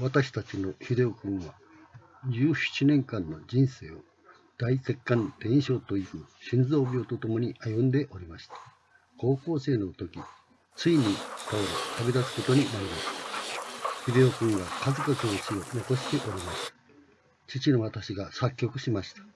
私たちの秀夫君は17年間の人生を大血管転移症という心臓病とともに歩んでおりました。高校生の時、ついに倒れ旅立つことになりました。秀夫君は数々の死を残しております。父の私が作曲しました。